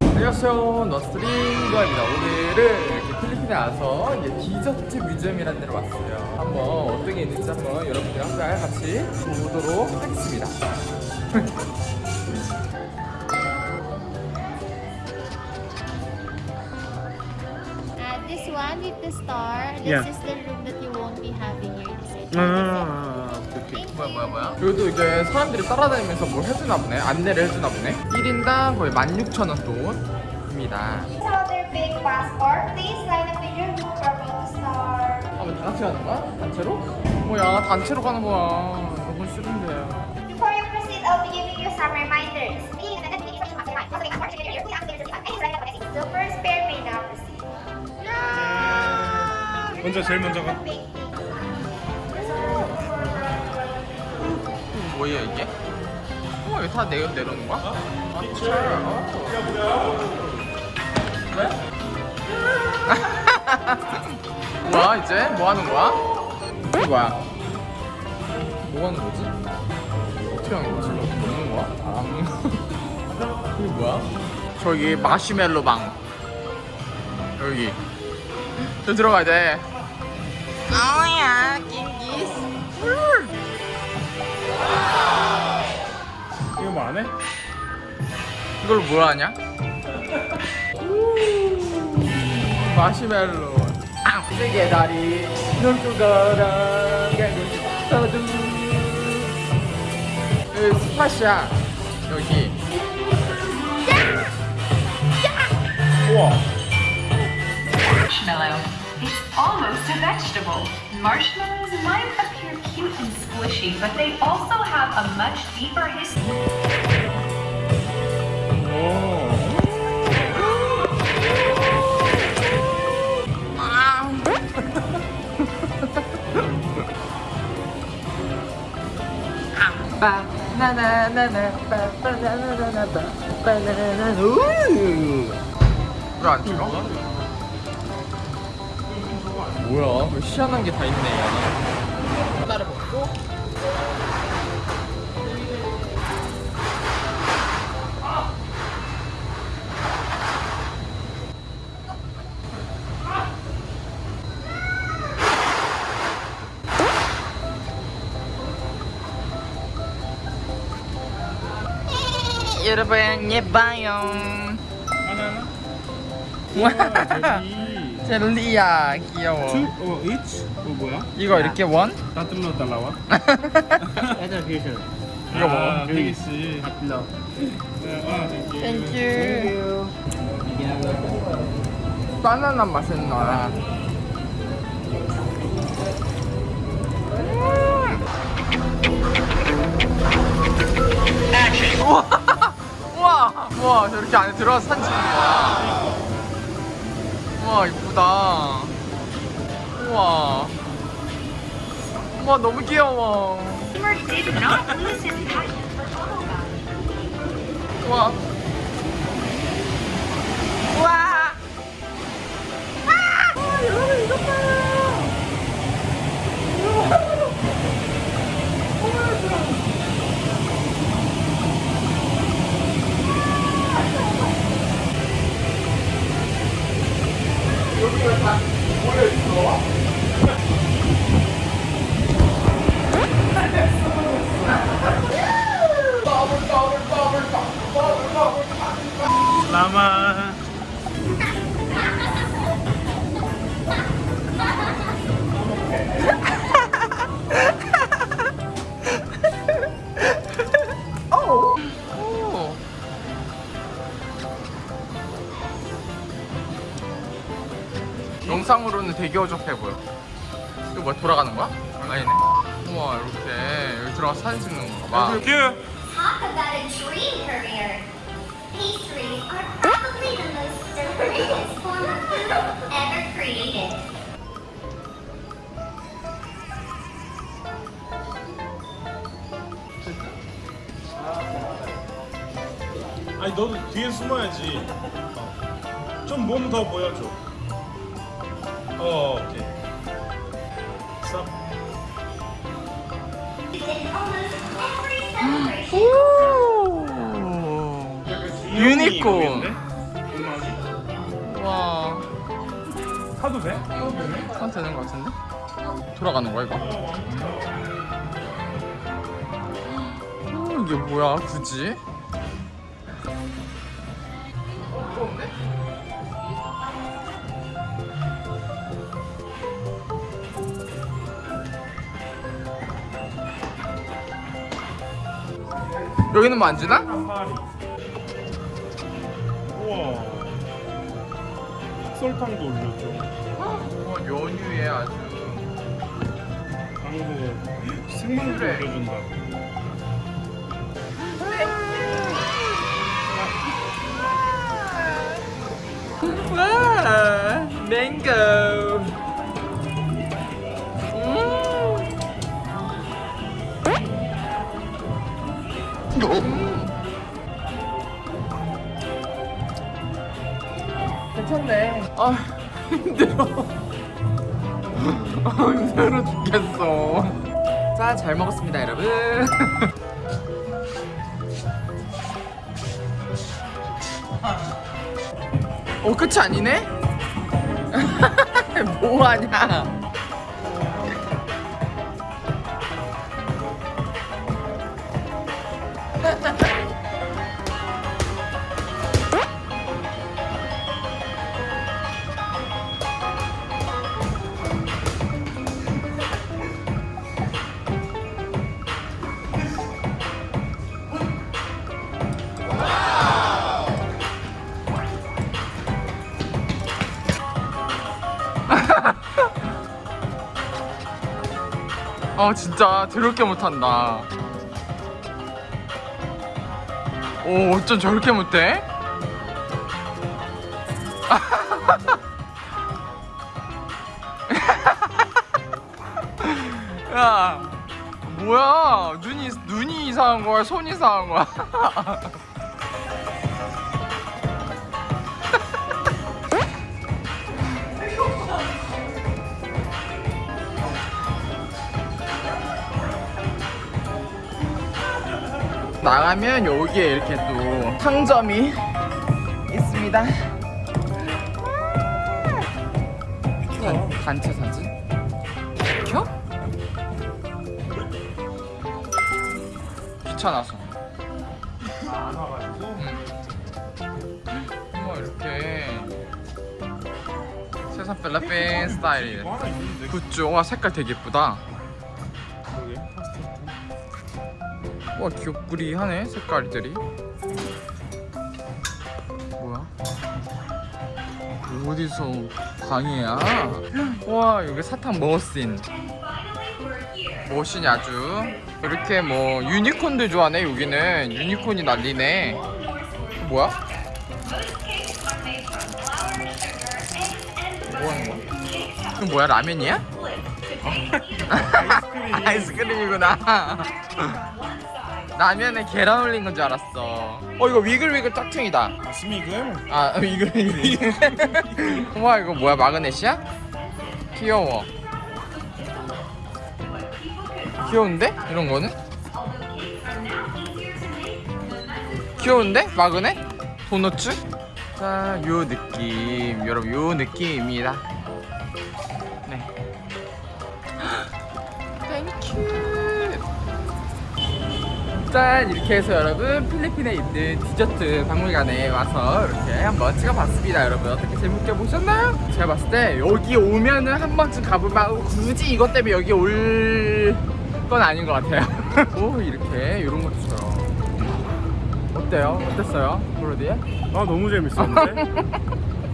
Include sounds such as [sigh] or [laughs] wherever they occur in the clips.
안녕하세요. 너스트링거입니다. 오늘은 이렇게 필리핀에 와서 이제 디저트 뮤지엄이라는 데로 왔어요. 한번 어떤 게 있는지 한번 여러분들 함께 같이 보도록 하겠습니다. [laughs] Uh, this one with the star, this Yeah. is the room that you won't be having 아, 오케이. 뭐야 뭐야 뭐야 여기도 이제 사람들이 따라다니면서 뭘 해주나 보네 안내를 해주나 보네 1인당 거의 16,000원 돈입니다. 아, 뭐다 같이 가는 거야? 단체로? 뭐야 단체로 가는 거야 너무 싫은데 Before you proceed, I'll be giving you some reminders. So first pair may now proceed. 먼저 제일 먼저 가. 뭐야 이게? 어, 이거 다 내려, 내려오는 거야? 아, 진짜? 왜? [laughs] 뭐야 이제? 뭐 하는 거야? 이게 뭐야? 뭐 하는 거지? 어떻게 하는 거지? 먹는 거야? 아, [laughs] 이게 뭐야? 저기 마시멜로 방 여기 저 들어가야 돼 아우야 낑기스 뭐안 해? 이걸 뭘 하냐? 마시멜로 아, 세계 다리 눈도 걸어가고 싶어도 여기 스팟이야 여기 우와. marshmallow. It's almost a vegetable. Marshmallows might appear squishy, but they also have a much deeper history. 오. 바나나나나 바나나나나 바나나나 왜안 찍어? 뭐야 뭐 희한한 게 다 있네 하나를 먹고. 여러분 예뻐요. 하나 하나. 젤리야 귀여워 Two or each? 어 뭐야? 이거 이렇게 원? 따뜻로 달라와. 이거 뭐? 아, 되겠지. 따뜻로. 아, 땡큐 바나나 맛은 나야 우와 [laughs] 우와 우와 저렇게 안에 들어가서 거야 우와 이쁘다. 우와. 우와 너무 귀여워. Did 다모 [laughs] 되게 어접해 보여. 이거 뭐야 돌아가는 거야? 아니네. 우와 이렇게 여기 들어가서 사진 찍는 건가 봐. 큐. Talk about a dream career. Pastries are probably the most delicious form of food ever created. 아니 너도 뒤에 숨어야지. 어. 좀몸 더 보여줘. 어, 오케이. celebration. 오 유니콘 와 사도 돼? 한 되는 거 같은데? 돌아가는 거야 이거? 어, 이게 뭐야 굳이? 여기는 뭐 안 주나? 우와. 설탕도 올려줘. 어, 연휴에 아주 생명도 그래. 올려준다. 와 맹고 괜찮네. 아 힘들어. 아 힘들어 죽겠어. 자 잘 먹었습니다 여러분. 어 끝이 아니네? [laughs] 뭐하냐 아 진짜 더럽게 못한다. 오 어쩜 저렇게 못해? [laughs] 야 뭐야? 눈이 눈이 이상한 거야? 손이 이상한 거야 [laughs] 나가면 여기에 이렇게 또 상점이 있습니다. 단, 단체 사진? 켜? 귀찮아서. 안 와가지고. 뭐 이렇게 세상 필리핀 스타일이래. 굿즈. 와 색깔 되게 예쁘다. 와 귀엽구리하네 색깔들이. 뭐야? 어디서 방이야? 와 여기 사탕 머신. 머신이 아주 이렇게 뭐 유니콘도 좋아하네 여기는. 유니콘이 난리네. 뭐야? 뭐 하는 거야? 이거 뭐야 라면이야? 아이스크림. [laughs] 아이스크림이구나 라면에 계란 올린 건 줄 알았어 어 이거 위글위글 짝퉁이다 스미글. 아 이거 [laughs] 우와 이거 뭐야 마그넷이야? 귀여워 귀여운데? 이런 거는? 귀여운데? 마그넷? 도너츠? 자, 요 느낌 여러분 요 느낌입니다 짠 이렇게 해서 여러분 필리핀에 있는 디저트 박물관에 와서 이렇게 한번 찍어봤습니다 여러분 어떻게 재밌게 보셨나요? 제가 봤을 때 여기 오면은 한 번쯤 가볼만 굳이 이것 때문에 여기 올 건 아닌 것 같아요 [laughs] 오 이렇게 이런 것도 있어요 어때요? 어땠어요? 브로디? 아 너무 재밌었는데.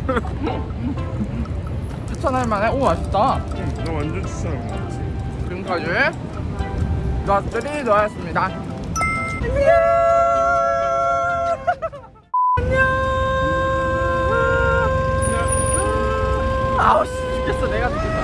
[laughs] 추천할 만해? 오 맛있다 응, 나 완전 추천한 거 같지. 지금까지 안녕 안녕 [laughs] 아우 씨 죽겠어. 내가 죽겠어